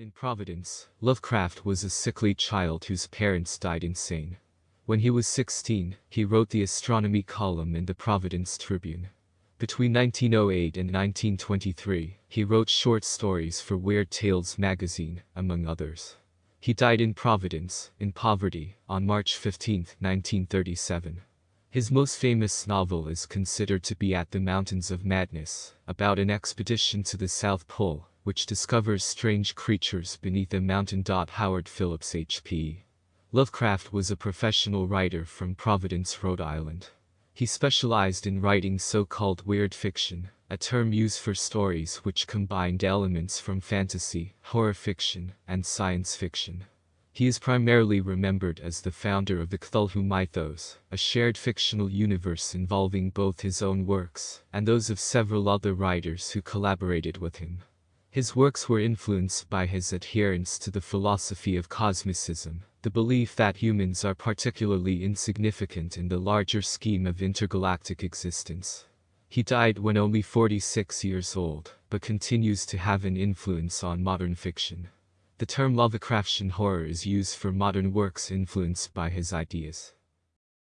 Born in Providence, Lovecraft was a sickly child whose parents died insane. When he was 16, he wrote the astronomy column in the Providence Tribune. Between 1908 and 1923, he wrote short stories for Weird Tales magazine, among others. He died in Providence, in poverty, on March 15, 1937. His most famous novel is considered to be At the Mountains of Madness, about an expedition to the South Pole, which discovers strange creatures beneath a mountain. Howard Phillips H.P. Lovecraft was a professional writer from Providence, Rhode Island. He specialized in writing so-called weird fiction, a term used for stories which combined elements from fantasy, horror fiction, and science fiction. He is primarily remembered as the founder of the Cthulhu mythos, a shared fictional universe involving both his own works and those of several other writers who collaborated with him. His works were influenced by his adherence to the philosophy of cosmicism, the belief that humans are particularly insignificant in the larger scheme of intergalactic existence. He died when only 46 years old, but continues to have an influence on modern fiction. The term Lovecraftian horror is used for modern works influenced by his ideas.